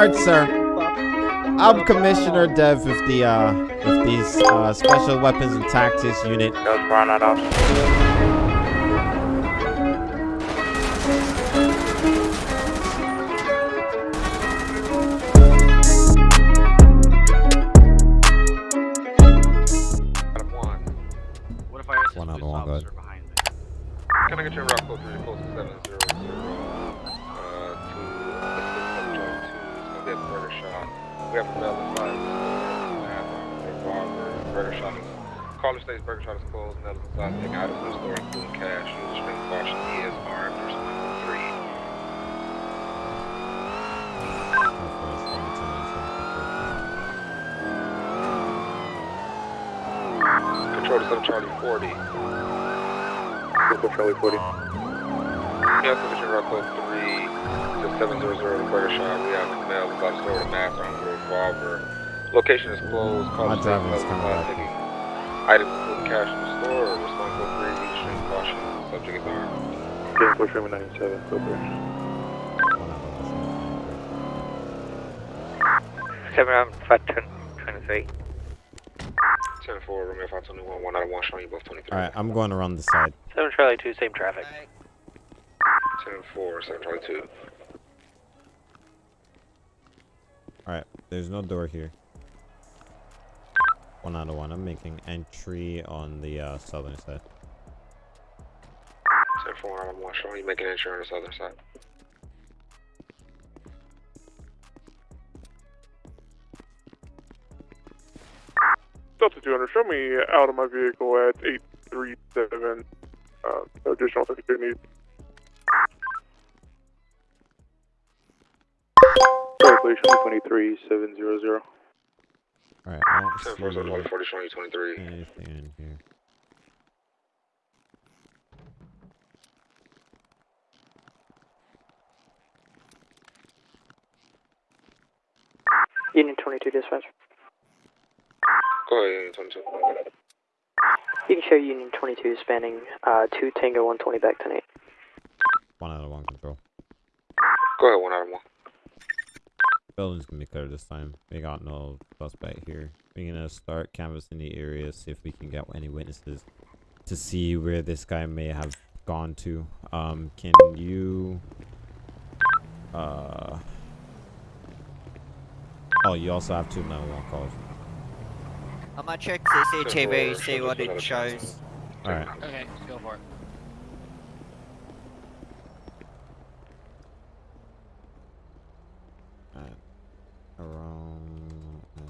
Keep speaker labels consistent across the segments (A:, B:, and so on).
A: Alright, sir. I'm Commissioner Dev with the uh with these uh special weapons and tactics unit.
B: That Brown out officer.
C: One.
D: What if I ask
A: One out of one, go
D: officer?
C: Can I get your route code three, close to seven zero zero, uh, to assist seven twenty two. It's gonna be a murder shot. We have a bell inside. Revolver, burger shot is. Caller states burger shot is closed. Nell is inside. Take items in the store, including cash. Use extreme caution. He is armed. Respond three. Control to seven Charlie forty. Control Charlie forty. Yeah, position route code three to seven zero zero. The burger shot. We have a male inside the store with a mask on with a revolver. Location is closed. Caller
A: My
C: states
A: driving
C: Nell
A: is
C: is
A: kinda
C: inside
A: bad.
C: taking items including cash in the store. Respond code three. Use caution. Subject is armed. Okay, push room ninety seven. Go
B: Seven round five ten twenty three.
C: 10 4, Romeo 521, 1 out of 1, showing you both 23.
A: Alright, I'm going around the side.
B: Seven Charlie two, same traffic.
C: 10 4, 7 Charlie 2.
A: Alright, there's no door here. One out of one. I'm making entry on the uh, southern side.
C: 10 4, 1 out of 1, showing you making entry on the southern side.
E: Delta 200, show me out of my vehicle at 837. Uh, no additional officer needs. Sorry, please, show 23700.
A: Alright, I don't
C: 4, 7 Charlie
A: see
C: 40, showing you 23.
A: anything in here.
F: Union 22 dispatch.
C: Go ahead, Union 22.
F: You can show Union 22 spanning uh, 2 Tango 120 back to 8.
A: One out of one control.
C: Go ahead, 1 out of 1.
A: Building's gonna be clear this time. We got no suspect here. We're gonna start canvassing the area, see if we can get any witnesses to see where this guy may have gone to. Um, can you uh Oh, you also have two 911 calls.
G: I'm gonna check
C: Ten
G: CCTV, see what it shows.
A: Alright.
D: Okay, go for it.
A: at around at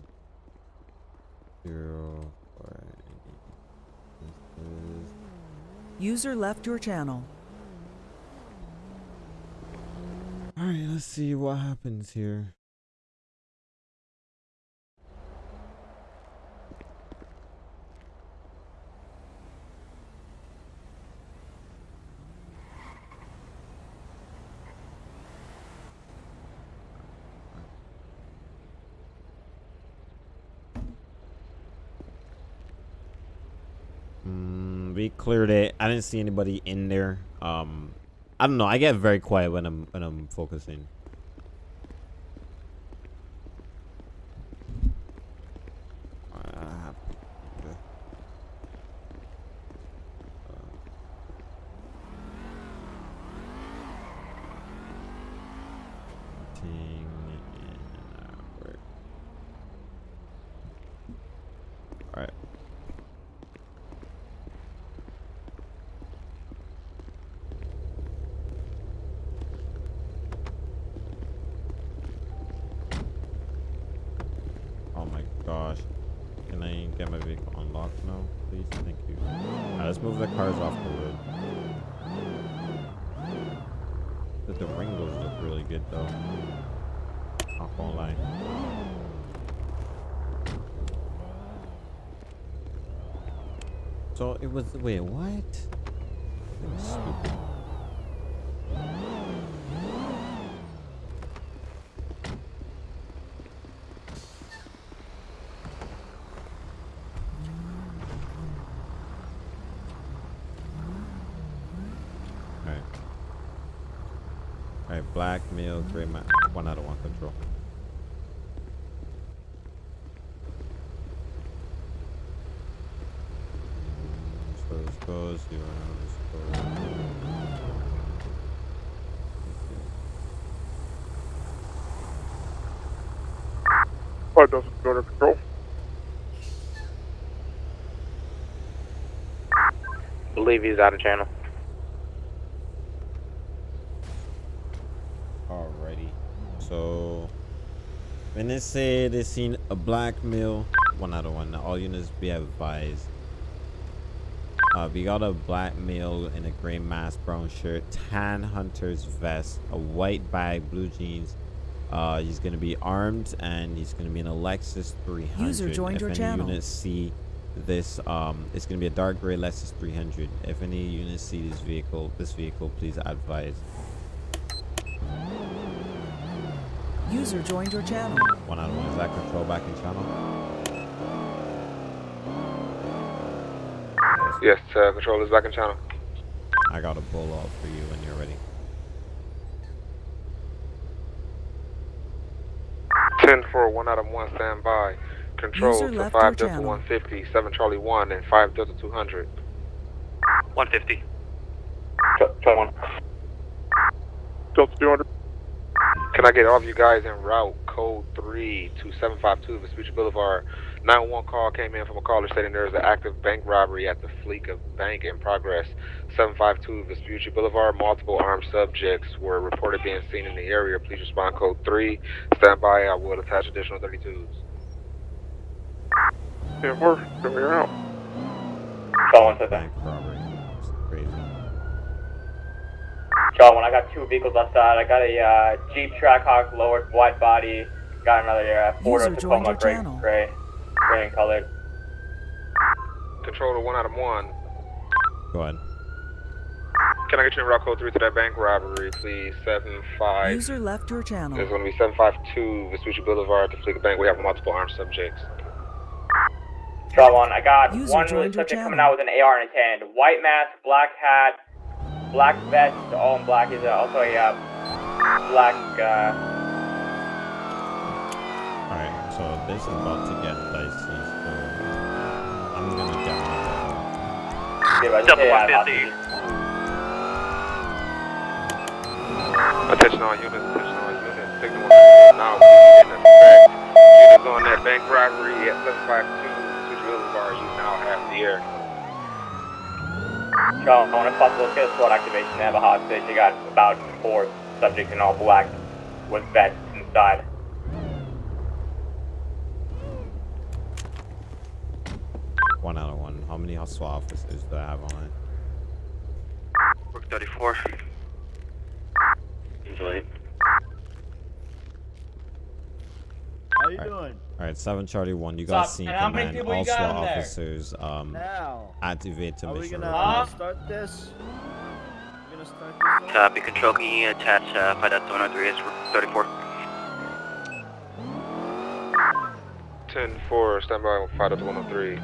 A: zero or this is
H: User left your channel.
A: all right let's see what happens here cleared it. I didn't see anybody in there. Um, I don't know. I get very quiet when I'm when I'm focusing. Uh, okay. Uh, ting and, uh, work. Alright. Oh my gosh. Can I get my vehicle unlocked now, please? Thank you. Alright, let's move the cars off the road. The Durango's look really good though. Not gonna lie. So it was wait, what? That was stupid. Alright. Alright, black, male, gray, ma one out of one control. underscore zero underscore.
E: Five Delta two under control.
B: Believe he's out of channel.
A: Alrighty. So when they say they seen a black male, one out of one. All units be advised. Uh, we got a black male in a gray mask, brown shirt, tan hunter's vest, a white bag, blue jeans. Uh, he's gonna be armed and he's gonna be an a Lexus 300.
H: User joined
A: if
H: your
A: any
H: channel.
A: units see this, um, it's gonna be a dark gray Lexus 300. If any units see this vehicle, this vehicle, please advise.
H: User joined your channel.
A: One out of one. Is that control back in channel?
C: Yes, uh, control is back in channel.
A: I got a bull out for you when you're ready.
C: 10 for 1 out of 1, stand by. Control
H: User
C: to
H: left
C: 5
H: your
C: Delta
H: channel.
C: 150, 7 Charlie 1, and 5 Delta 200.
B: 150.
E: Delta two hundred.
C: Can I get all of you guys en route? Code 3 to 752 Vespucci Boulevard. 911 call came in from a caller stating there is an active bank robbery at the Fleeca Bank in progress. 752 Vespucci Boulevard. Multiple armed subjects were reported being seen in the area. Please respond code 3. Stand by. I will attach additional 32s.
E: Ten four. Show me out.
A: Bank robbery. It's.
I: John, when I got two vehicles outside, I got a uh, Jeep Trackhawk lowered wide body, got another uh, Ford
H: User joined
I: Tacoma
H: your
I: gray,
H: channel.
I: gray, gray in colored.
C: Control to 1 out of 1.
A: Go ahead.
C: Can I get you en route code 3 to that bank robbery, please? Seven five.
H: User left your channel.
C: It's going to be 752 Vespucci Boulevard, the Fleeca Bank. We have multiple armed subjects.
I: Draw one. I got
H: User
I: one
H: joined
I: subject coming
H: channel.
I: out with an AR in his hand. White mask, black hat, black vest, all in black. Is also a uh, black. Uh,
A: Alright, so this is about to
I: yeah, I just
B: Double
I: say,
B: 150.
C: Attention all units, attention all units. Signal one now in effect. Units on that bank robbery at 752 Switch Boulevard, you now have the air.
I: Draw one. If possible, let's get a SWAT activation. They have a hostage. They got about four subjects in all black with vests inside.
A: one out of one. How many hustle officers do I have on it?
B: Rook 34. Usually.
J: How you
A: Alright.
J: doing?
A: Alright, seven Charlie one. You got
J: Stop.
A: seen
J: And how many
A: command.
J: people
A: All SWAT officers um
J: Now.
A: activate to
J: Are we
A: mission
J: gonna uh, start this? We gonna start this?
B: Copy. Control, can you attach uh, 5 Delta 103 is Rook 34?
C: 10 4, stand by 5 to 103.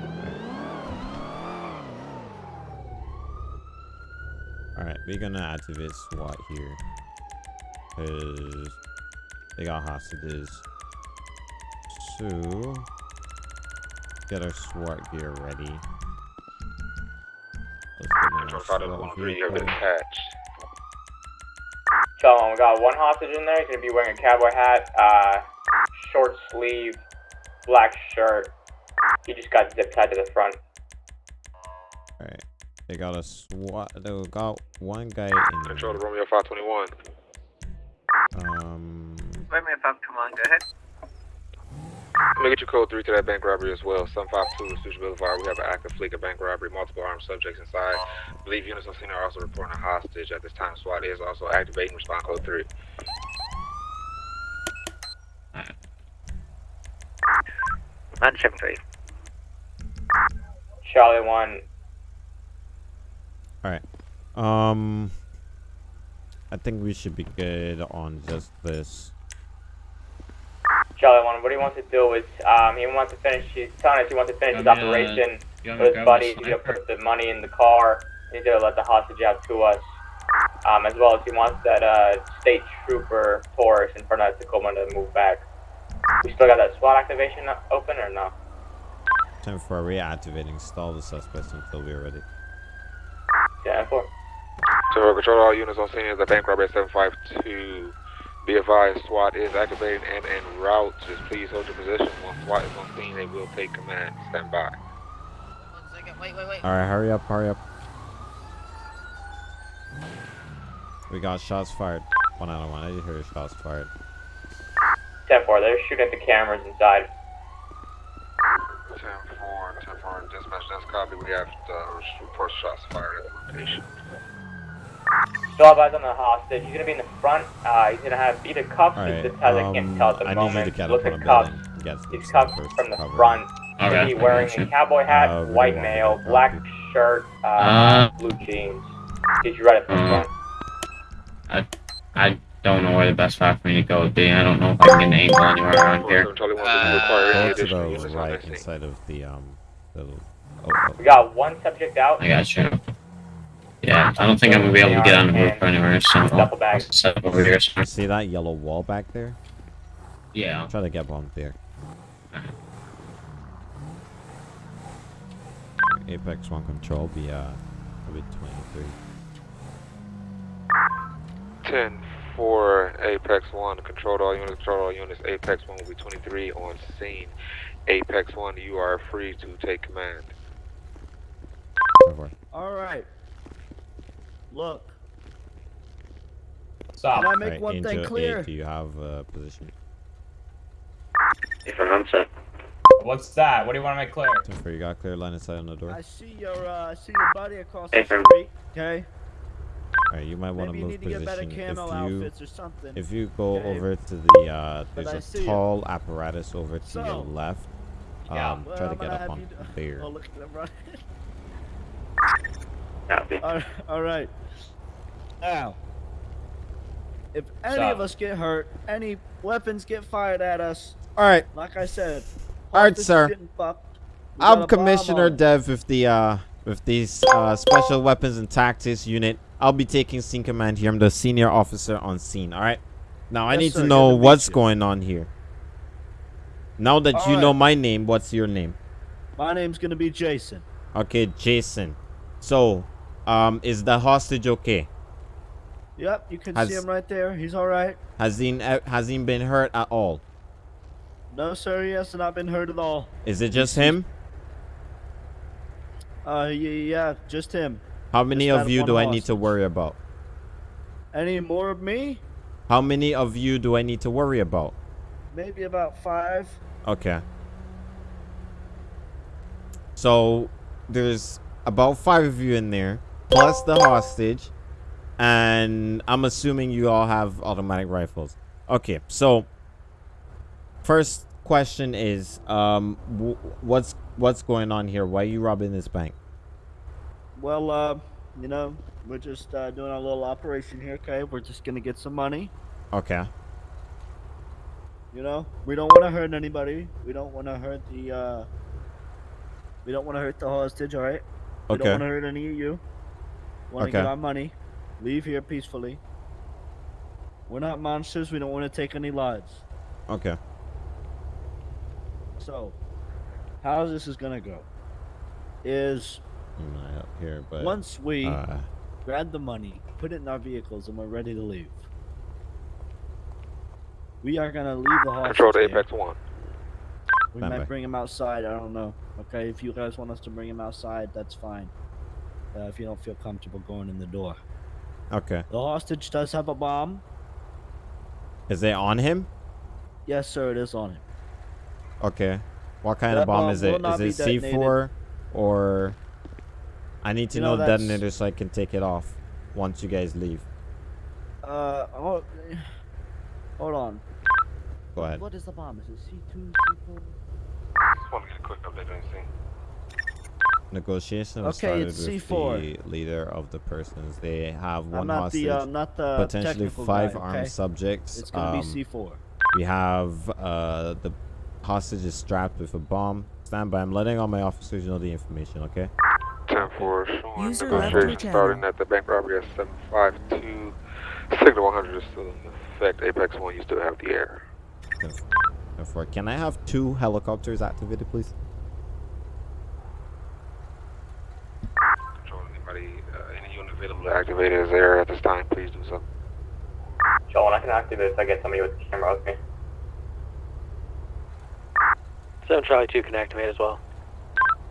A: Alright, we're gonna activate SWAT here. Cause they got hostages. So get our SWAT gear ready. Let's get in
C: Control
A: our
C: 5 to
A: SWAT
C: 103, you have been
A: vehicle.
C: attached.
I: So we got one hostage in there. He's gonna be wearing a cowboy hat, uh, short sleeve, black shirt. He just got zip tied to the front.
A: Alright. They got a SWAT they got one guy in
C: Control to. Romeo 521.
A: Um
B: Wait a minute, Bob, come on, go ahead.
C: Let me get you code 3 to that bank robbery as well. 752 Vespucci Boulevard. We have an active Fleeca Bank robbery, multiple armed subjects inside. I believe units on scene are also reporting a hostage. At this time, SWAT is also activating respond code 3.
B: Nine seven three.
I: Charlie one.
A: Alright. Um I think we should be good on just this.
I: Charlie one. What he wants to do is, um, he wants to finish. He's telling us he wants to finish his
K: Got me,
I: operation with his
K: grab
I: buddies. He's gonna put the money in the car. He's gonna let the hostage out to us. Um, as well as he wants that uh, state trooper Taurus in front of Tacoma to move back. We still got that SWAT activation open or no?
A: Time for reactivating. Stall the suspects until we're ready.
I: 10 4.
C: So control all units on scene as a bank robbery at 752. Be advised, SWAT is activated and en route. Just please hold your position. Once SWAT is on scene, they will take command. Stand by.
G: One second. Wait, wait, wait.
A: All right, hurry up, hurry up. We got shots fired. One out of one. I just heard shots fired.
I: 10 4. They're shooting at the cameras inside.
C: 10 4, 10 4, dispatch, that's copy. We have uh, report shots fired at the location.
I: Still eyes on the hostage. He's gonna be in the front. Uh, he's gonna have either cuffs
A: All
I: or
A: right.
I: zip ties. I can't
A: um,
I: tell at the
A: I
I: moment.
A: need you to
I: Look at cuffs.
A: building.
I: He's
A: some
I: cuffed
A: first
I: from the
A: cover.
I: front.
J: Okay.
I: He's wearing a cowboy hat,
A: Uh,
I: white
A: want
I: mail,
A: to
I: black shirt, uh,
J: Uh.
I: blue jeans. Did you right up in
J: Uh.
I: front?
J: I I don't know where the best spot for me to go would be. I don't know if I can get an angle anywhere around here.
G: Uh,
C: require any
A: Go to the
C: on
A: right inside of the um. The, oh,
I: We got one subject out.
J: I got you. Yeah, I don't think I'm gonna be able to get on the roof or anywhere, so I'll
I: Duffel bag.
J: set over here.
A: oh. You see that yellow wall back there?
J: Yeah.
A: I'll try to get one there. Apex One Control be uh, be 23.
C: 10 4, Apex 1, control all units, control all units. Apex 1 will be 23 on scene. Apex 1, you are free to take command.
A: Over.
K: All right. Look,
I: Stop.
K: can I make
A: Alright,
K: one
A: Angel
K: thing clear?
A: 8, do you have a position? If I'm clear.
I: What's that? What do you want to make clear?
A: Topher, you got clear line of sight on the door?
K: I see your uh, I see your buddy across the
J: Hey, fam.
K: street. Okay.
A: Alright, you might want to move
K: need to get better
A: position. If you
K: or something.
A: if you go
K: Okay.
A: over to the uh, there's
K: I
A: a
K: see ya.
A: tall apparatus over to your
K: So-
A: left.
I: Yeah.
A: Um,
K: Well,
A: try to
K: I'm
A: get
K: gonna
A: up
K: have
A: on
K: you do-
A: there.
K: Oh, look at them running.
J: Copy.
K: all, all right. Now, if any
I: Stop.
K: of us get hurt, any weapons get fired at us,
A: All right,
K: like I said,
A: All right, sir.
K: getting fucked. We got a
A: I'm Commissioner. Dev with the uh with these uh special weapons and tactics unit. I'll be taking scene command here. I'm the senior officer on scene. All right. Now I need
K: sir.
A: to know
K: to
A: what's
K: you.
A: going on here. Now that
K: All
A: you know my name, what's your name?
K: My name's gonna be Jason.
A: Okay, Jason. So, um, is the hostage okay?
K: Yep, you can
A: Has-
K: see him right there. He's all right.
A: Has he uh, has he been hurt at all?
K: No, sir, he has not been hurt at all.
A: Is it just him?
K: Uh, yeah, just him.
A: How many
K: Just
A: of you do I need to worry about?
K: Any more of me?
A: How many of you do I need to worry about?
K: Maybe about five.
A: Okay. So there's about five of you in there, plus the hostage, and I'm assuming you all have automatic rifles. Okay, so first question is, um, w- what's what's going on here? Why are you robbing this bank?
K: Well, uh, you know, we're just uh, doing a little operation here, okay? We're just gonna get some money.
A: Okay,
K: You know, we don't want to hurt anybody. We don't want to hurt the. uh We don't want to hurt the hostage. All right. We don't
A: okay,
K: want to hurt any of you. Want to
A: Okay.
K: get our money. Leave here peacefully. We're not monsters. We don't want to take any lives.
A: okay.
K: So, how this is gonna go is
A: I'm not up here, but
K: once we
A: uh,
K: grab the money, put it in our vehicles, and we're ready to leave. We are gonna leave the hostage.
C: Control to
K: there.
C: Apex 1.
K: We
A: Stand
K: might bring him outside. I don't know. Okay, if you guys want us to bring him outside, that's fine. Uh, if you don't feel comfortable going in the door.
A: Okay.
K: The hostage does have a bomb.
A: Is it on him?
K: Yes, sir, it is on him.
A: Okay. What kind
K: that
A: of bomb,
K: bomb
A: is it? Is it C4 or... I need to
K: you
A: know,
K: know
A: detonator so I can take it off once you guys leave.
K: Uh, hold, oh, hold on.
A: Go ahead.
K: What is the bomb? Is it
C: C2, C4?
A: Negotiation was
K: Okay,
A: started
K: it's
A: with
K: C4.
A: the leader of the persons. They have one
K: I'm not
A: hostage,
K: the uh, not the
A: potentially five
K: guy,
A: armed
K: okay?
A: subjects.
K: It's gonna
A: Um,
K: be C four.
A: We have uh, the hostage is strapped with a bomb. Stand by. I'm letting all my officers know the information. Okay.
C: 10 4
H: User left
C: negotiation starting at the bank robbery at 752. Signal 100 is still in effect. Apex 1, you still have the air.
A: Therefore, can I have two helicopters activated, please?
C: Control anybody, uh, any units activated as air at this time. Please do so.
I: Sean, I can activate if I get somebody with the camera with me.
F: 7 Charlie 2 can activate as well.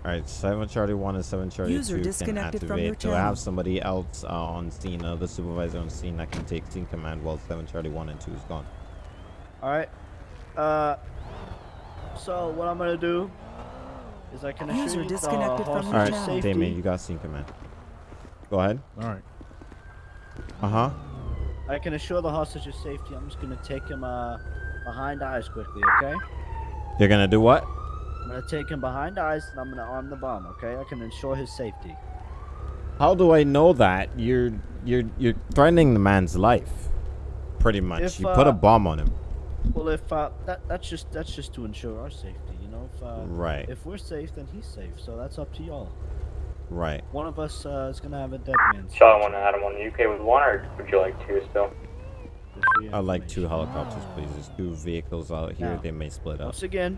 A: All right, seven Charlie one and seven Charlie
H: User
A: two can activate.
H: from
A: Do I have somebody else uh, on scene, uh, the supervisor on scene that can take scene command while seven Charlie one and two is gone?
K: All right. Uh. So what I'm gonna do is I can
H: User
K: assure you the
H: disconnected from
K: hostage
A: All right,
K: safety.
A: Damien, you got scene command. Go ahead.
L: All right.
A: Uh huh.
K: I can assure the hostage's safety. I'm just gonna take him uh behind eyes quickly, okay?
A: You're gonna do what?
K: I'm gonna take him behind eyes and I'm gonna arm the bomb, okay? I can ensure his safety.
A: How do I know that? You're you're you're threatening the man's life. Pretty much.
K: If,
A: you put a
K: uh,
A: bomb on him.
K: Well, if uh, that that's just that's just to ensure our safety, you know. If uh,
A: Right.
K: if we're safe, then he's safe. So that's up to y'all.
A: Right.
K: One of us uh, is gonna have a dead man.
I: Sean, want to add him on the UK with one, or would you like two still?
A: I'd like two helicopters, please. There's two vehicles out here.
K: Now,
A: they may split up.
K: Once again,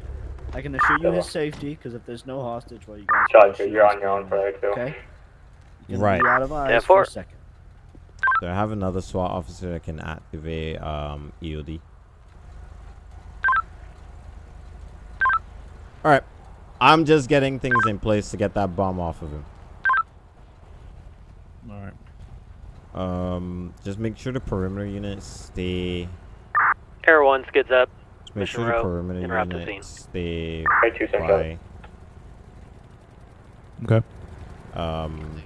K: I can assure you his safety because if there's no hostage, well, you guys.
I: Sean,
K: can
I: so
K: shoot
I: you're on your own for there too.
K: Okay. You're
A: Right.
K: Be out of eyes
F: Yeah,
K: for a second.
A: So I have another SWAT officer that can activate um, EOD. All right, I'm just getting things in place to get that bomb off of him.
L: All right.
A: Um, just make sure the perimeter units stay.
F: Air 1 skids up.
A: Just make
F: Mission
A: sure the perimeter
F: interrupt the
A: units stay
I: Right, two Central.
A: by.
L: Okay.
A: Um,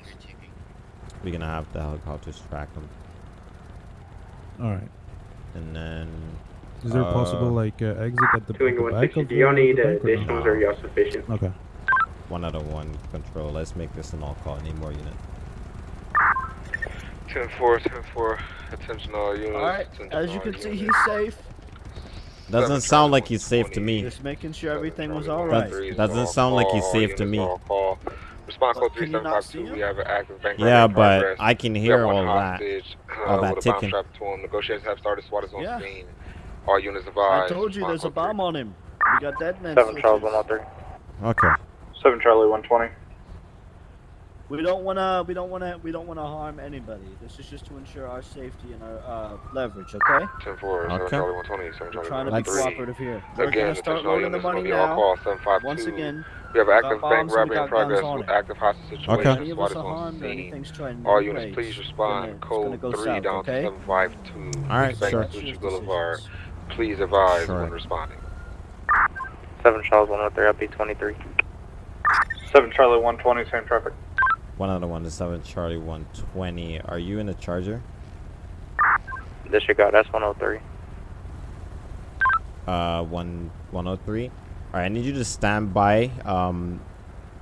A: we're gonna have the helicopters track them,
L: All right.
A: and then.
L: Is there a possible
A: uh,
L: like uh, exit at the, at the back
I: 160.
L: of
I: Do you need
L: the bank or no?
I: additionals or you all sufficient?
L: Okay.
A: One out of one control. Let's make this an all call. Need more units.
C: 10 4, 10 4. Attention all units.
K: All right. As you can see, he's safe.
A: Doesn't
C: Seven
A: sound like he's safe to me.
K: Just making sure everything was
C: Charlie
K: all
A: That's-
K: right.
C: 123 is
A: doesn't
C: all
A: sound like he's safe to me.
C: Response code
K: But can you not see
C: 3752. We have an active bank
A: Yeah, but. I can hear all that. all that
C: with a bomb
A: ticking.
C: strapped to him. Negotiations have started. SWAT is on
F: Yeah.
C: scene. All units
K: I told you there's a
C: Response code
K: bomb on him. We got dead men.
I: Seven Charles,
K: switches.
I: one three.
A: Okay.
I: Seven Charlie, one twenty.
K: We don't wanna, we don't wanna, we don't wanna harm anybody. This is just to ensure our safety and our uh, leverage. Okay?
C: 10 4, 7 Charlie 120, 7
K: We're
C: Charlie
K: trying to be cooperative here. We're
C: Again,
K: gonna start
C: attention all
K: loading the
C: units
K: money now.
C: call 752.
K: Once again,
C: we have an
K: we
C: active bank robbery in progress
K: on
C: with
K: it.
C: active hostage situation.
A: Okay.
K: any of us
C: SWAT is on scene. All units,
K: raise,
C: please respond.
K: gonna-
C: Code 3
K: south,
C: down
K: okay?
C: to 752.
A: All right,
C: Bank
A: sure.
C: Boulevard.
K: decisions.
C: Please advise
A: Sure.
C: when responding.
I: Seven Charles, one three. I'll be twenty three. Seven Charlie, one twenty. Same traffic.
A: One out of one to seven Charlie 120. Are you in a charger?
I: Disregard. That's one hundred three.
A: Uh, one 103. All right, I need you to stand by. Um,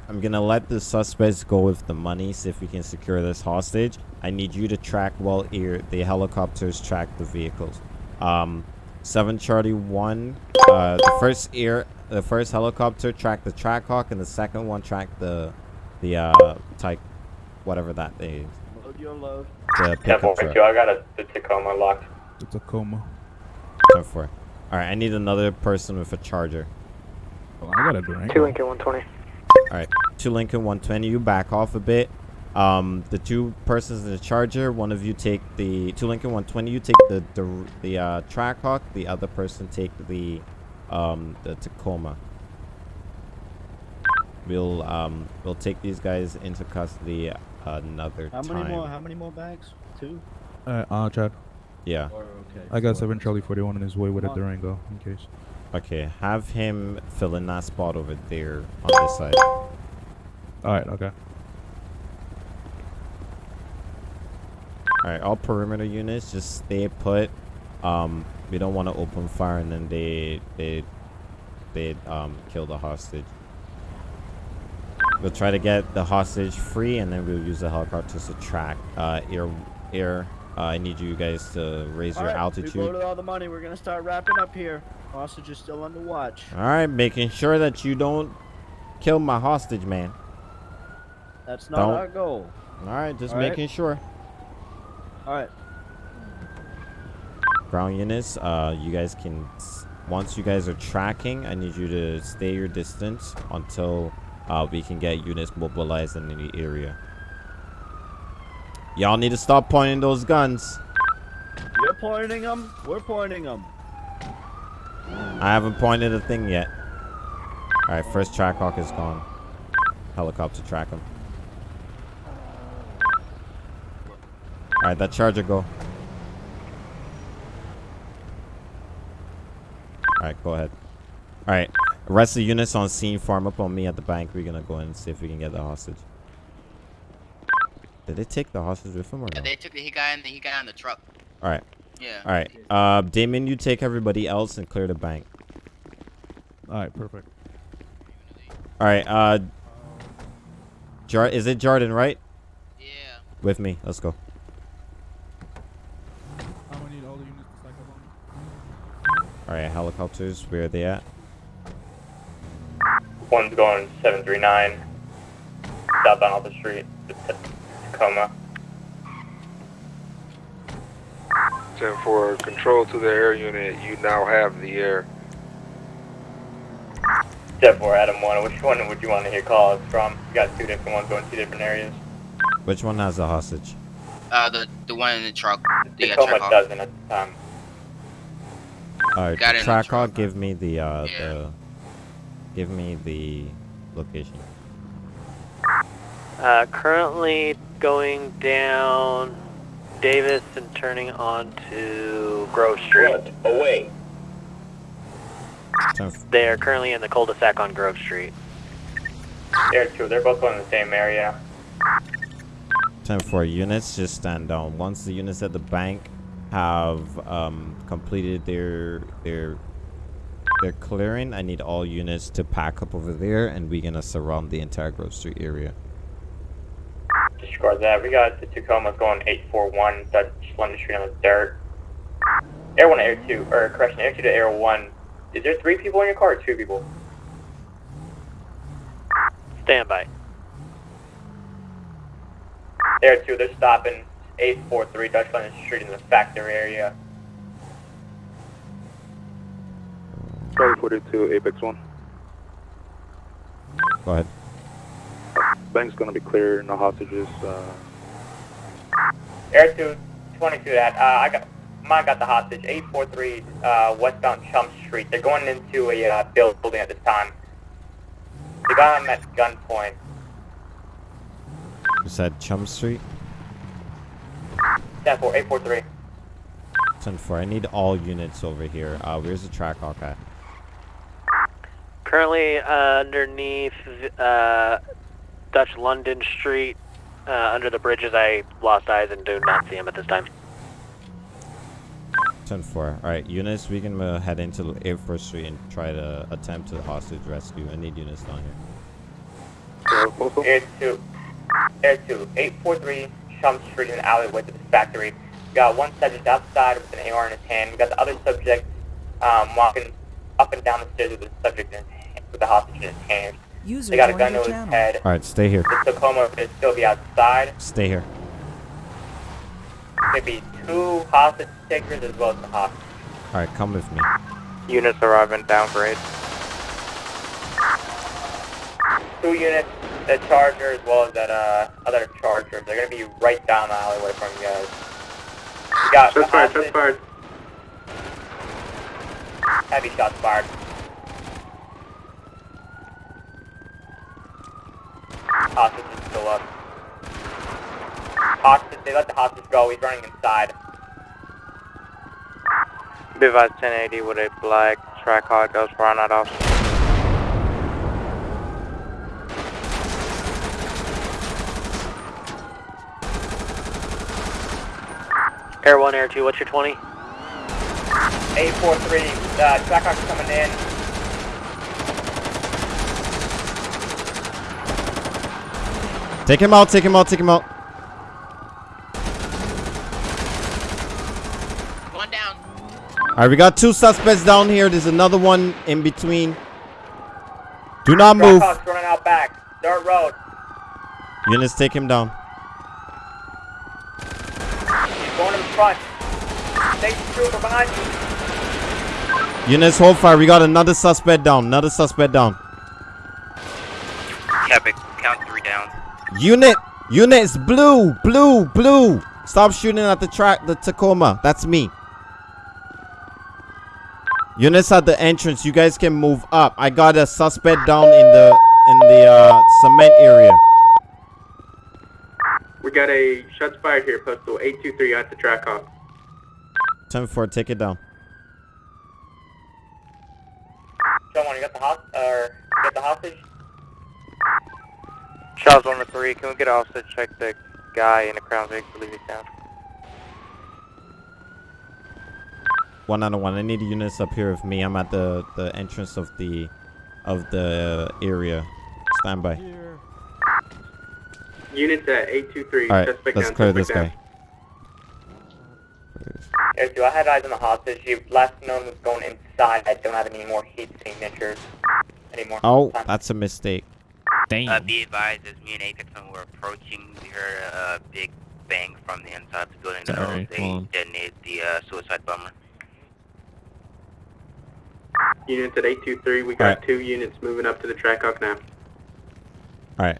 A: I'm gonna let the suspects go with the money. See if we can secure this hostage. I need you to track while ear the helicopters track the vehicles. Um, seven Charlie one. Uh, the first ear, the first helicopter tracked the Trackhawk, and the second one tracked the the uh type, whatever that is.
K: Load your load.
A: The pickup truck.
I: I got a the Tacoma locked.
L: It's a coma.
A: Ten four. All right, I need another person with a charger.
L: Oh, I got a drink.
F: 2 Lincoln 120.
A: All right, two Lincoln 120. You back off a bit. Um, the two persons in the charger. One of you take the two Lincoln 120. You take the the the uh, Trackhawk. The other person take the um the Tacoma. We'll um we'll take these guys into custody another
K: How
A: time.
K: many more? How many more bags? Two.
L: Uh, uh, Chad.
A: Yeah.
K: Or okay.
L: I got
K: four.
L: seven Charlie 41 on his way with a Durango in case.
A: Okay. Have him fill in that spot over there on this side.
L: All right. Okay.
A: All right, all perimeter units just stay put. Um, we don't want to open fire and then they they they um kill the hostage. We'll try to get the hostage free and then we'll use the helicopters to track. Uh, air air. Uh, I need you guys to raise
K: All
A: your
K: right,
A: altitude.
K: loaded all the money. We're gonna start wrapping up here. Hostage is still under watch.
A: All right, making sure that you don't kill my hostage, man.
K: That's not
A: Don't-
K: our goal.
A: All right, just
K: All right.
A: making sure.
K: All right.
A: ground units uh you guys can once you guys are tracking i need you to stay your distance until uh we can get units mobilized in the area Y'all need to stop pointing those guns.
K: You're pointing them. We're pointing them.
A: I haven't pointed a thing yet. Alright, first Trackhawk is gone. Helicopter track him. Alright, that charger go. Alright, go ahead. Alright, rest of the units on scene farm up on me at the bank. We're gonna go in and see if we can get the hostage. Did they take the hostage with them or
G: Yeah,
A: no?
G: they took the he guy in the he guy on the truck.
A: Alright.
G: Yeah.
A: Alright. Uh, Damon, you take everybody else and clear the bank.
L: Alright, perfect.
A: Alright, uh... Jar is it Jordan, right?
G: Yeah.
A: With me. Let's go.
L: I'm gonna need all the units to stack up on me.
A: Alright, helicopters, where are they at?
I: One's going 739 southbound off the street, to Tacoma.
C: 10 for control to the air unit, you now have the air.
I: Step 4, Adam 1, which one would you want to hear calls from? You got two different ones going two different areas.
A: Which one has the hostage?
G: Uh, the the one in the truck. The uh,
I: Tacoma
G: truck.
I: doesn't at the time.
A: Alright,
G: Got it in the
A: Trackhawk, give me the, uh,
G: Yeah.
A: the... Give me the location.
F: Uh, currently going down Davis and turning on to Grove Street.
I: Away.
F: They are currently in the cul-de-sac on Grove Street.
I: Air 2, they're both going in the same area.
A: 10 4 units, just stand down. Once the units at the bank have um, completed their their their clearing, I need all units to pack up over there, and we're gonna surround the entire Street area.
I: Disregard that. We got the Tacoma's going 841 Dutch London Street on the dirt. Air 1 to Air 2, or correction, Air 2 to Air 1. Is there three people in your car or two people?
F: Stand by.
I: Air 2, they're stopping 843 Dutch London Street in the factory area.
E: Charlie 42, Apex 1.
A: Go ahead.
E: Bank's gonna be clear, no hostages. Uh,
I: Air 2, 22 that. Uh, I got, mine got the hostage. 843 uh, westbound Chum Street. They're going into a uh, building at this time. They got him at gunpoint.
A: You said Chum Street?
I: 10 4, 843.
A: 10 4. I need all units over here. Uh, where's the Trackhawk at?
F: Currently uh, underneath uh, Dutch London Street, uh, under the bridges. I lost eyes and do not see him at this time.
A: 10 4. Alright, units, we can uh, head into Air Force Street and try to attempt to hostage rescue. I need units down here.
I: Air 2, Air 2, 843 Chum Street in the alleyway to the factory. We got one subject outside with an AR in his hand. We got the other subject um, walking up and down the stairs with the subject in his hand, with the hostage in his hand.
H: User
I: They got a gun to his
H: channel.
I: head.
A: Alright, stay here.
I: The Tacoma could still be outside.
A: Stay here.
I: Maybe two hostage takers as well as the hostage.
A: Alright, come with me.
F: Units arriving downgrade.
I: Two units, the Charger as well as that uh, other Charger. They're gonna be right down the alleyway from you guys. We got the
E: shots fired, shots fired.
I: Heavy shots fired. Hostage is still up. Hostage, they let the hostage go. He's running inside.
F: Bivaz 1080 with a black Trackhawk goes for on officer. Air 1, Air 2, what's your 20?
I: 843, uh, Trackhawk's coming in.
A: Take him out, take him out, take him out.
G: One down.
A: Alright, we got two suspects down here. There's another one in between. Do not move.
I: Trackhawk's running out back. Dirt road.
A: Units, take him down.
I: He's going in front. State trooper behind you.
A: Units, hold fire. We got another suspect down. Another suspect down.
B: Epic, count three down.
A: Unit, Units, blue, blue, blue. Stop shooting at the track, the Tacoma. That's me. Units at the entrance. You guys can move up. I got a suspect down in the in the uh, cement area.
M: We got a shots fired here, postal 823 at the Trackhawk.
A: 10 4, take it down.
I: John, one, you got the host or you got the hostage?
F: Charles 103, can we get off to check the guy in the Crown Vic to leave it down?
A: One out of one. I need units up here with me. I'm at the the entrance of the of the area. Stand by.
M: Units at 823.
A: All right,
M: suspect
A: let's
M: down,
A: clear this
M: down.
A: guy.
I: Air 2, I had eyes on the hostage. You last known was going inside. I don't have any more heat signatures anymore.
A: Oh, that's a mistake.
B: Uh, be advised, as me and Apex when we're approaching, we heard a, a big bang from the inside of the building. that
J: Sorry,
B: they detonated the uh, suicide bomber.
M: Units at 823. We got
A: Alright.
M: two units moving up to the Trackhawk now.
A: All right.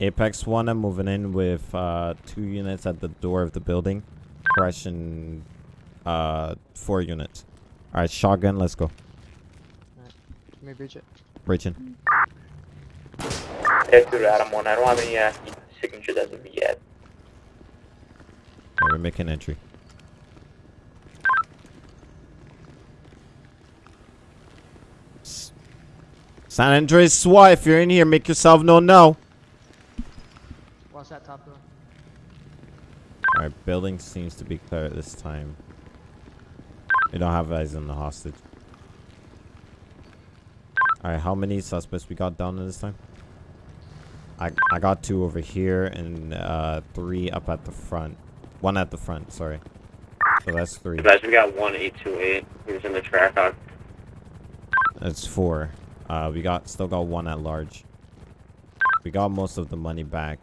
A: Apex 1, I'm moving in with uh, two units at the door of the building. Crushing uh, four units. All right, shotgun, let's go.
L: Let me breach it.
A: Breaching.
I: Air 2 to Adam 1. I don't have any uh, signatures as of yet.
A: All right, we're making entry. San Andreas SWAT, if you're in here, make yourself known now.
L: Watch that top door.
A: Alright, building seems to be clear at this time. We don't have eyes on the hostage. Alright, how many suspects we got down at this time? I I got two over here and uh three up at the front. One at the front, sorry. So that's three.
J: Guys, we got one 828. He was in the Trackhawk.
A: That's four. Uh we got still got one at large. We got most of the money back.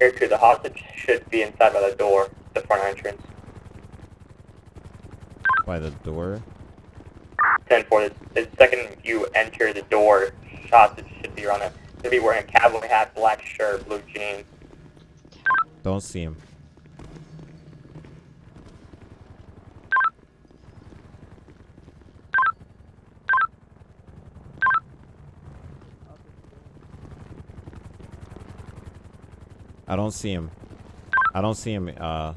I: Air 2, the hostage should be inside by the door, the front entrance.
A: By the door.
I: 10 4. The, the second you enter the door, hostage should be around it. Should be wearing a cowboy hat, black shirt, blue jeans.
A: Don't see him. I don't see him. I don't see him uh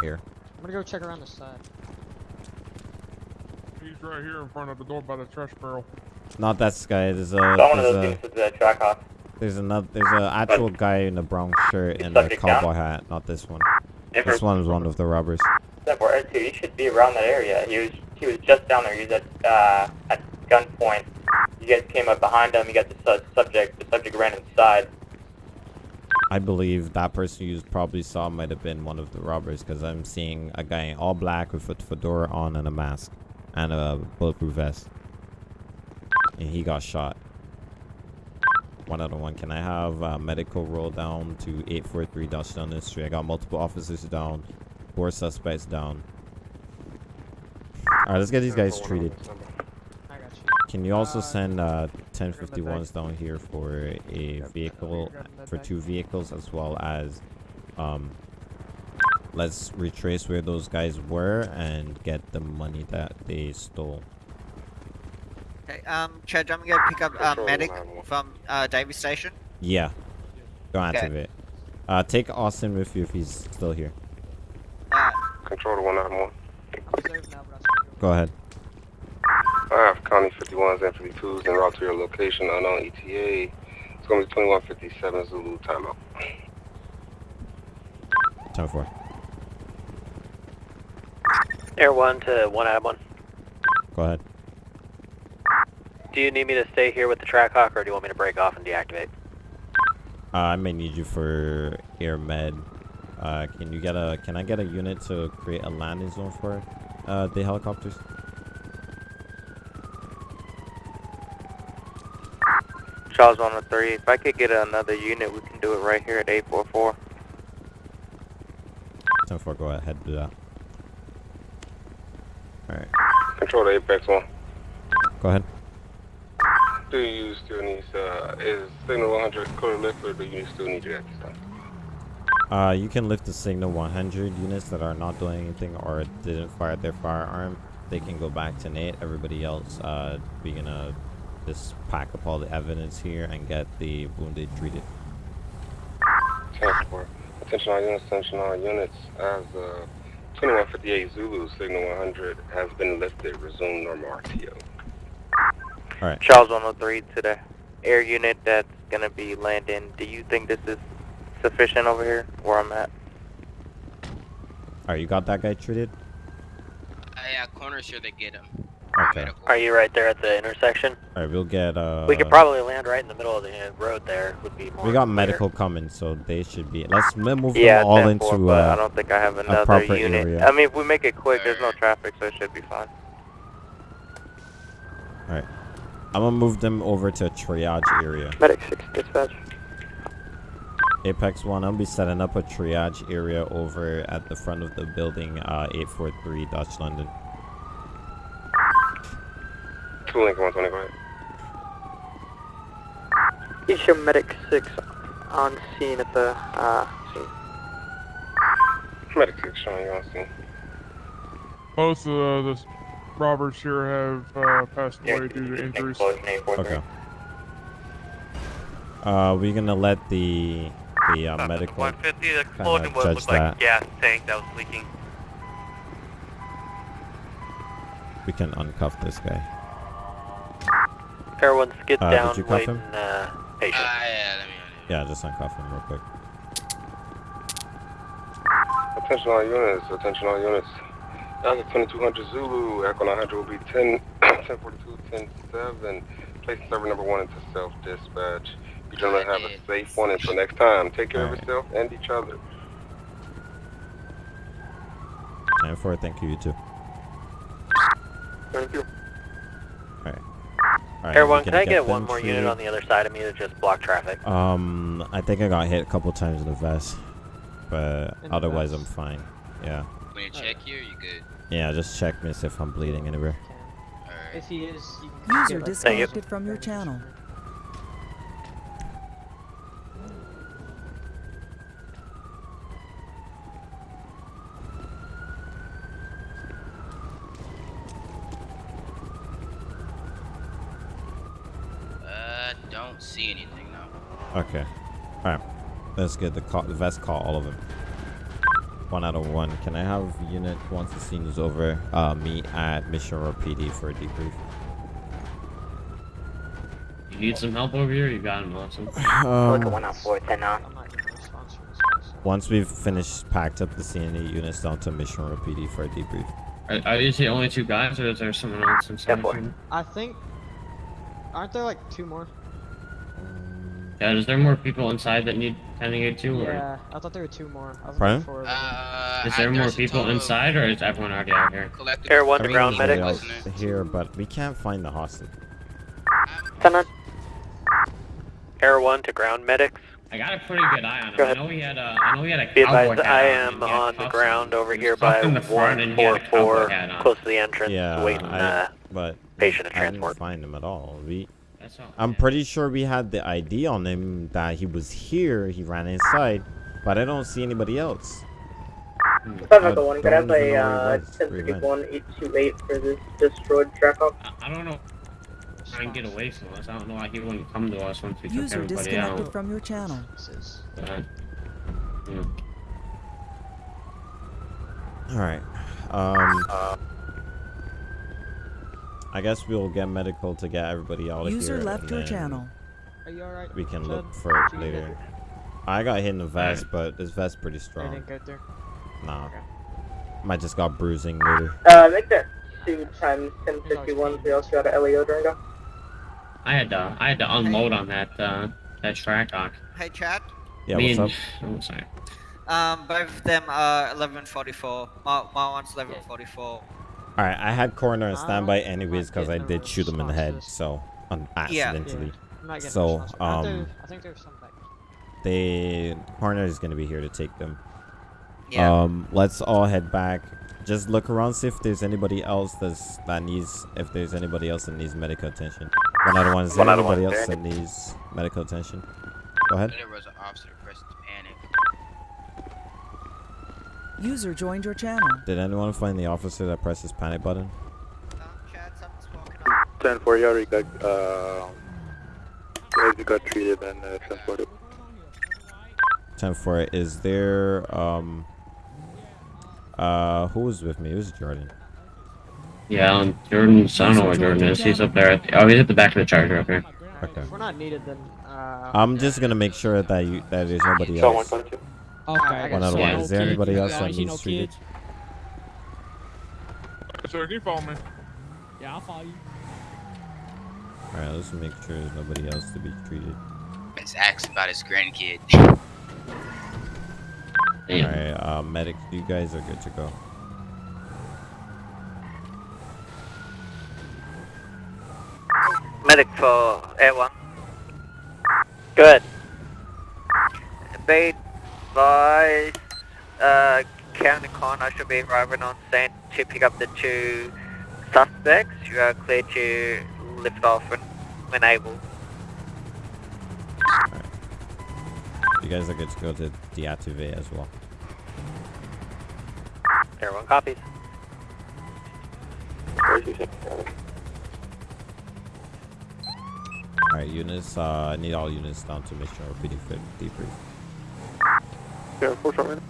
A: here.
L: I'm gonna go check around the side.
E: He's right here in front of the door by the trash barrel.
A: Not that guy. There's a
I: Got one of
A: there's a
I: units with the Trackhawk.
A: there's another there's a actual guy in a brown shirt and a
I: subject down?
A: cowboy hat. Not this one.
I: If
A: This one is one of the robbers.
I: 10 4. Air 2, he should be around that area. He was he was just down there. He was at, uh, at gunpoint. You guys came up behind him. You got the su- subject. The subject ran inside.
A: I believe that person you probably saw might have been one of the robbers because I'm seeing a guy in all black with a fedora on and a mask and a bulletproof vest. And he got shot. One out of one. Can I have uh, medical roll down to 843 Dutchtown Street? I got multiple officers down, four suspects down. Alright, let's get these guys treated.
L: I got you.
A: Can you also
L: Uh,
A: send uh,
L: grab that
A: 1051s down here for a vehicle, for two vehicles, as well as, um, let's retrace where those guys were and get the money that they stole.
N: Okay, um, Chad, I'm gonna pick up uh, medic from uh, Davy Station.
A: Yeah, go
N: Okay.
A: activate. Uh, take Austin with you if he's still here.
N: Uh,
C: Control to 191.
L: I'm reserved now, but I'll still go.
A: Go ahead.
C: I have County 51s and 52s en route to your location, unknown ETA. It's going to be 2157 Zulu timeout.
A: Time for.
F: Air 1 to 1 Adam 1.
A: Go ahead.
F: Do you need me to stay here with the Trackhawk or do you want me to break off and deactivate?
A: Uh, I may need you for air med. Uh, can you get a? Can I get a unit to create a landing zone for uh, the helicopters?
F: Charles 103, if I could get another unit, we can do it right here at 844.
A: Time for. Go ahead. Do that. All right.
C: Control to Apex 1.
A: Go ahead.
C: Do you still need, uh, is signal 100 clear lift or do you still need it at this time?
A: Uh, you can lift the signal 100 units that are not doing anything or didn't fire their firearm. They can go back to Nate. Everybody else, uh, we're gonna just pack up all the evidence here and get the wounded treated.
C: Transport. Attention all units, attention all units. As uh, 2158 Zulu, signal 100 has been lifted. Resume normal RTO.
A: Alright.
F: Charles 103 to the air unit that's gonna be landing. Do you think this is sufficient over here where I'm at?
A: Alright, you got that guy treated?
G: Uh, yeah, corner sure they get him.
A: Okay.
F: Are you right there at the intersection?
A: Alright, we'll get, uh...
F: we could probably land right in the middle of the uh, road there. Would be more.
A: We got
F: clear.
A: medical coming, so they should be... Let's move
F: Yeah,
A: them all
F: 10-4,
A: into, uh,
F: I don't think I have another
A: proper
F: unit.
A: area.
F: I mean, if we make it quick, there's no traffic, so it should be fine.
A: Alright. I'm gonna move them over to a triage area.
F: Medic 6 dispatch.
A: Apex 1, I'll be setting up a triage area over at the front of the building, uh, 843 Dutch London.
C: Two Lincoln 120, go ahead.
F: Issue Medic 6 on scene at the uh, scene.
C: Medic 6 showing you on scene.
E: Both of the robbers here have uh, passed away due to injuries.
A: Okay. Uh, we're gonna let the the uh, medical
O: 150, the
A: kinda
O: explosion was
A: judge
O: looked like
A: that.
O: gas tank that was leaking.
A: We can uncuff this guy.
F: Everyone skid
A: Uh, did
F: down,
A: you cuff
F: waiting,
A: him?
F: uh, patient.
A: Yeah, just uncuff him real quick.
C: Attention all units, attention all units. Alpha 2200 Zulu, Echo 900 will be 10, 1042, 107. Place server number one into self-dispatch. You gentlemen have a safe one until next time. Take care of yourself and each other.
A: And for thank you, you too.
F: Thank you.
A: Alright. Alright,
F: Everyone,
A: we
F: can I get
A: them
F: one more unit
A: treated.
F: on the other side of me to just block traffic?
A: Um, I think I got hit a couple times in the vest, but
F: In the
A: otherwise I'm fine. Yeah.
G: When you check here, you good.
A: Yeah, just check me see if I'm bleeding anywhere.
P: If he is, you
H: User
P: can get, like,
H: disconnected from your channel.
G: Uh, don't see anything now.
A: Okay. Alright. Let's get the call, the vest call all of them. One out of one. Can I have unit once the scene is over, uh, meet at Mission Road PD for a debrief?
J: You need some help over here? You got him, awesome.
A: Um,
I: Look at 10410 now.
A: Once we've finished, packed up the CNE units down to Mission Road PD for a debrief.
J: Are, are these the only two guys, or is there someone else inside?
P: I think. Aren't there like two more?
J: Yeah, is there more people inside that need tending it too, or
P: Yeah, I thought there were two more. I was
A: Pardon?
P: looking for.
G: Uh,
J: is there more people inside, or is everyone already out here?
F: Air 1 to ground
A: Everyone's
F: medic.
A: here, but we can't find the hostage.
F: Air 1 to ground medics.
J: I got a pretty good eye on him.
F: Go
J: I know he had a, I know he had a
F: Be
J: cowboy
F: advised,
J: hat
F: I am
J: and
F: on the ground over here by
J: tucked in the front, and he had a cowboy
F: 144, close to the entrance,
A: Yeah,
F: waiting
A: I,
F: uh,
A: but
F: patient
A: I
F: to transport.
A: didn't find him at all. We,
J: all.
A: I'm pretty sure we had the ID on him that he was here. He ran inside, but I don't see anybody else.
I: Five
A: I
I: Echo One, could
A: don't
I: I have
A: even
I: a
A: know
I: uh,
A: where he was. Where he went.
I: 1031 for this destroyed Trackhawk?
J: I don't know. Try and get away from us. I don't know why he wouldn't come to us once we took
H: User
J: everybody
H: disconnected
J: out.
H: from your channel.
J: But, yeah.
A: All right. Um. I guess we'll get medical to get everybody out of
H: User
A: here.
H: left
A: and
H: your
A: then
H: channel.
P: Are you alright?
A: We can
P: Chad?
A: look for it
P: Did you get
A: later. I got hit in the vest, but this vest pretty strong.
P: I
A: strong.
P: didn't go through.
A: Nah. Might just got bruising later.
I: Uh, make that two times 1051. We also got a LEO during that.
J: I had to, I had to unload on that, uh, that Trackhawk.
N: Hey, Chad.
A: Yeah,
J: Me
A: what's
J: and- Oh, sorry.
N: Um, both of them are 1144. My, my one's 1144.
A: All right, I had coroner on standby anyways because I did shoot him in the head, so un-
N: Yeah.
A: accidentally.
P: I'm not getting
A: So.
P: I,
A: um,
P: think- I think there's some back.
A: they the coroner is gonna be here to take them.
G: Yeah.
A: Um, let's all head back. Just look around, see if there's anybody else that's that needs. If there's anybody else that needs medical attention. One out of one. Is there
B: One out
A: anybody
B: one.
A: else that needs medical attention? Go ahead.
G: There was an officer pressed panic.
H: User joined your channel.
A: Did anyone find the officer that pressed his panic button?
O: 10 4, you already got, uh, you already got treated and uh, transported.
A: 10 4. Is there um uh who was with me? It was Jordan.
J: Yeah, um, Jordan's. I don't know where Jordan is. He's up there. At the, oh, he's at the back of the charger up here.
A: Okay.
P: If we're not needed, then. Uh,
A: I'm just gonna make sure that you that there's nobody
O: So
A: else.
O: 122.
P: Okay.
A: One out of one. Is there anybody else that
L: I see no
A: needs treated?
L: kids. Sir, can you follow me? Yeah, I'll follow you.
A: Alright, let's make sure there's nobody else to be treated.
G: It's asked about his grandkid.
J: Damn.
A: Alright, uh medics, you guys are good to go.
F: Medic for Air 1. Good. Be advised, uh, County Coroner should be arriving on scene to pick up the two suspects. You are clear to lift off when, when able.
A: You guys are good to go to deactivate as well.
F: Everyone copies.
A: Alright, units, uh I need all units down to mission repeating for debrief.
E: Yeah, four shot man.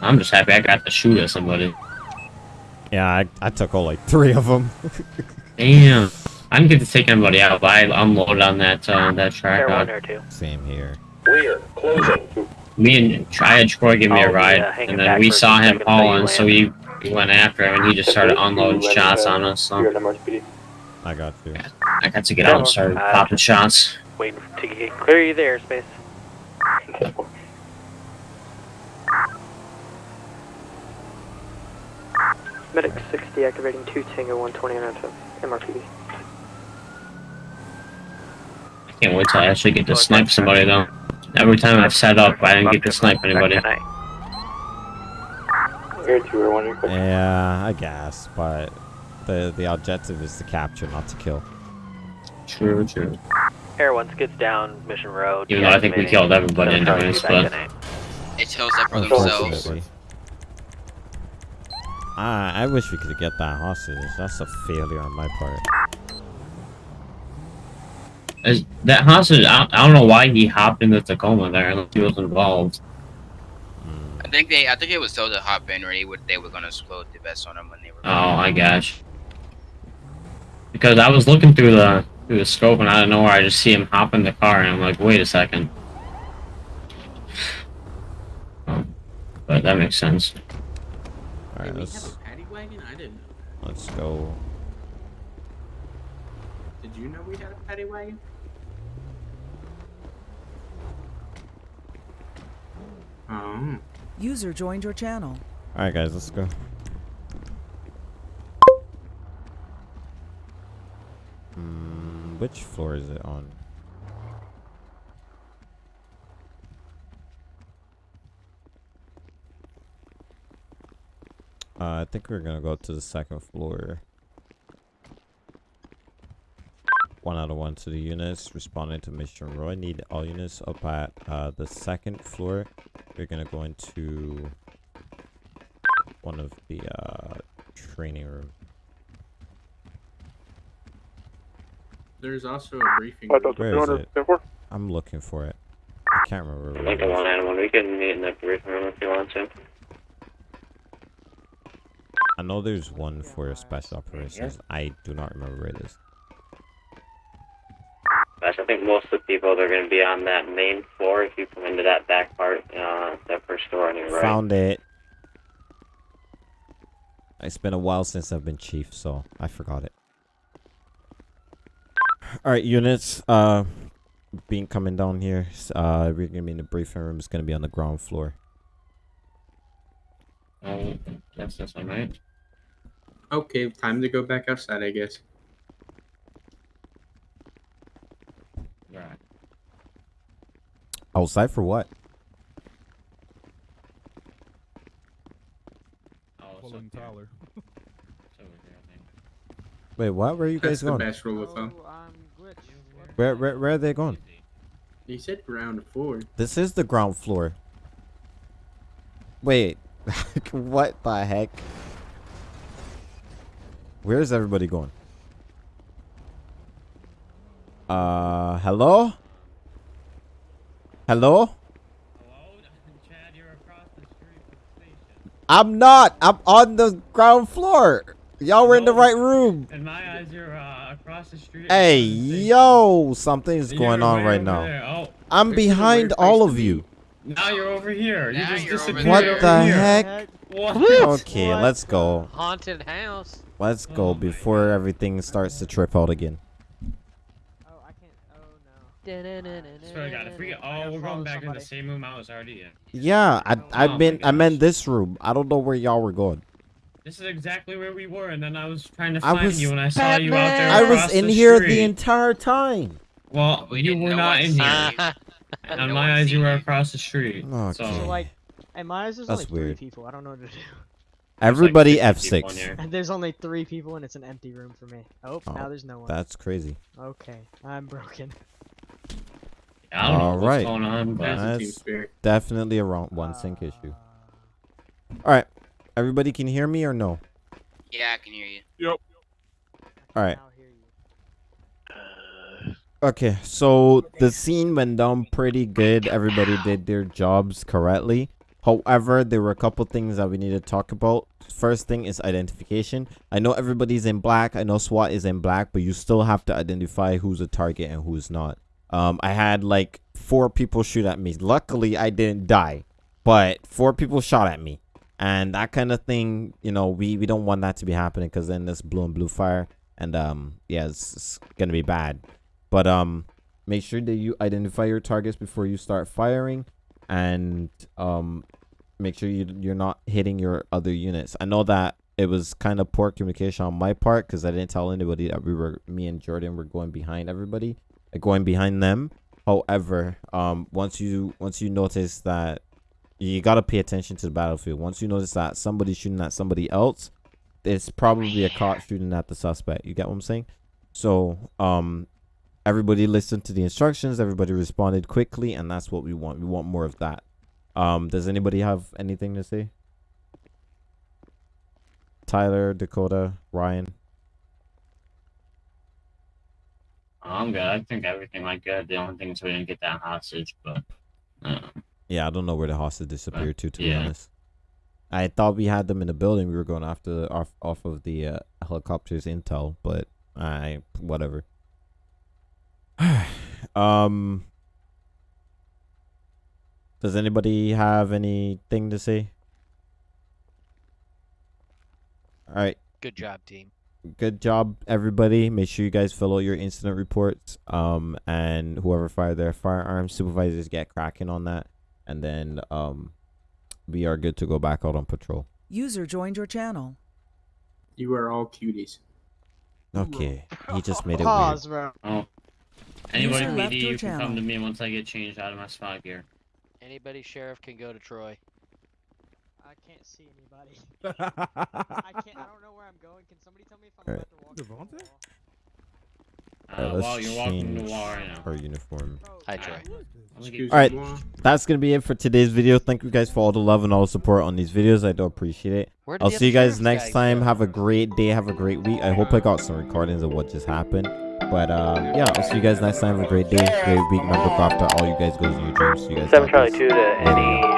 J: I'm just happy I got to shoot at somebody.
A: Yeah, I, I took all like three of them.
J: Damn. I didn't get to take anybody out, but I unloaded on that uh, that track.
F: Air 1,
J: Uh,
F: Air 2.
A: Same here.
O: Clear. Closing.
J: me and I had Troy give me
F: I'll
J: a ride,
F: uh, hanging
J: and then we saw him
F: seconds
J: hauling, so we, we went after him, and he just started unloading shots on us. So
O: You're an MRSPD.
A: I got you.
J: I got to get out and start
F: Uh,
J: popping shots.
F: Waiting to get clear you there, space.
Q: Medic 60 activating 2 Tango 120 on MRPD.
J: I can't wait till I actually get to snipe somebody though. Every time I've set up, I didn't get to snipe anybody.
O: Air 2 or 1 request.
A: Yeah, I guess, but the the objective is to capture, not to kill.
J: True, true.
F: Air 1 skids down Mission Road.
J: Even though I think we killed everybody
F: They'll probably
J: anyways, but-
G: It tells that for themselves.
A: Unfortunately. I I wish we could get that hostage. That's a failure on my part.
J: Is that hostage? I, I don't know why he hopped into Tacoma there unless he was involved.
G: I think they, I think it was told to hop in, or they would, they were gonna explode the vest on him when they were.
J: Oh, I gosh. Because I was looking through the through the scope and out of nowhere I just see him hop in the car and I'm like, wait a second. Oh, but that makes sense.
A: Alright, let's
R: paddy wagon? I didn't know.
A: let's go.
R: Did you know we had a paddy wagon? Oh.
H: User joined your channel.
A: Alright guys, let's go. Hmm, which floor is it on? Uh, I think we're gonna go to the second floor. One out of one to the units responding to mission Roy. Need all units up at uh, the second floor. We're gonna go into one of the uh, training room.
R: There's also a briefing.
E: Five
R: room.
E: thousand
A: Where
E: two
A: is
E: hundred
A: it? I'm looking for it. I can't remember. Where it
J: Lincoln
A: is.
J: one and one. We can meet in the briefing room if you want to.
A: I know there's one for special operations. I do not remember where it is.
J: Gosh, I think most of the people they're gonna be on that main floor if you come into that back part, uh, that first door on your right.
A: Found it. It's been a while since I've been chief, so I forgot it. All right, units. Uh, being coming down here. Uh, we're gonna be in the briefing room. It's gonna be on the ground floor.
J: Um, that's this one, right?
R: Okay, time to go back outside, I guess.
J: Right.
A: Outside for what?
L: following Tyler.
A: Wait, what? Where are you
R: That's
A: guys
R: the
A: going?
R: best rule of thumb.
A: Where, where, where are they going?
R: You said ground floor.
A: This is the ground floor. Wait, what the heck? Where is everybody going? Uh, hello? Hello? I'm not. I'm on the ground floor. Y'all were in the right room.
J: In my eyes, you're uh, across the street.
A: Hey, yo, something's going on right now.
J: Oh,
A: I'm
J: this is a weird
A: behind all of you.
J: Now you're over here. You just disappeared
A: What
J: over
A: the
J: here.
A: heck?
J: What?
A: Okay, let's go.
F: Haunted house.
A: Let's go before everything starts to trip out again. Oh, I can't. Oh, no.
J: Swear to God, if we get, oh, we're going back in the same room I was already in.
A: Yeah, I I've
J: Oh
A: been
J: my
A: I'm in this room. I don't know where y'all were going.
J: This is exactly where we were, and then I was trying to
A: I
J: find
A: was
J: you, and I saw you out there.
A: I was
J: across
A: in
J: the
A: here
J: street.
A: the entire time.
J: Well, you were not in here. On my eyes, you were across the street.
A: Okay.
P: So like, in my eyes, there's
A: That's
P: only three
A: weird.
P: people. I don't know what to do.
A: Everybody
J: 50 people in
A: F6.
P: And there's only three people, and it's an empty room for me. Oh,
A: Oh,
P: now there's no one.
A: That's crazy.
P: Okay, I'm broken.
J: I don't know
A: All
J: what's
A: right.
J: going on, That's
A: That's definitely a wrong one sync uh, issue. All right. Everybody can hear me or no?
G: Yeah, I can hear you.
E: Yep.
A: All right. Okay, so the scene went down pretty good. Everybody did their jobs correctly. However, there were a couple things that we need to talk about. First thing is identification. I know everybody's in black. I know SWAT is in black, but you still have to identify who's a target and who's not. Um, I had like four people shoot at me. Luckily, I didn't die, but four people shot at me, and that kind of thing. You know, we we don't want that to be happening because then this blue and blue fire, and um, yeah, it's, it's gonna be bad. But um, make sure that you identify your targets before you start firing, and um, make sure you you're not hitting your other units. I know that it was kind of poor communication on my part because I didn't tell anybody that we were me and Jordan were going behind everybody, like going behind them. However, um, once you once you notice that you gotta pay attention to the battlefield. Once you notice that somebody's shooting at somebody else, it's probably a cop shooting at the suspect. You get what I'm saying? So, um, everybody listened to the instructions. Everybody responded quickly, and that's what we want. We want more of that. Um, does anybody have anything to say? Tyler, Dakota, Ryan.
J: I'm good. I think everything went good. The only thing is we didn't get that hostage, but uh,
A: Yeah, I don't know where the hostage disappeared to. To be honest, I thought we had them in the building. We were going after off off of the uh, helicopter's intel, but I whatever. um, does anybody have anything to say? All right.
S: Good job, team.
A: Good job, everybody. Make sure you guys fill out your incident reports. Um, and whoever fired their firearms, supervisors get cracking on that, and then um, we are good to go back out on patrol.
H: User joined your channel.
R: You are all cuties.
A: Okay, he just made it
P: Pause,
A: weird.
P: bro.
J: oh, anybody
H: User
J: PD,
H: your
J: you can come to me once I get changed out of my spot gear.
S: Anybody sheriff can go to Troy.
P: I can't see anybody. I can't. I don't know where I'm going. Can somebody tell me if I'm
A: Alright.
P: about to walk? into the wall?
J: Uh,
A: Alright, let's
J: while you're walking the
A: change
J: wall right now.
A: our uniform.
S: Hi, Troy.
A: All right, that's gonna be it for today's video. Thank you guys for all the love and all the support on these videos. I do appreciate it. I'll see you guys next
S: guy
A: time.
S: go?
A: Have a great day. Have a great week. I hope I got some recordings of what just happened. But um, yeah, I'll see you guys next time. Have a great day, great week. Remember, after all you guys goals in your dreams. See you guys.
Q: Seven Charlie two to any sheriff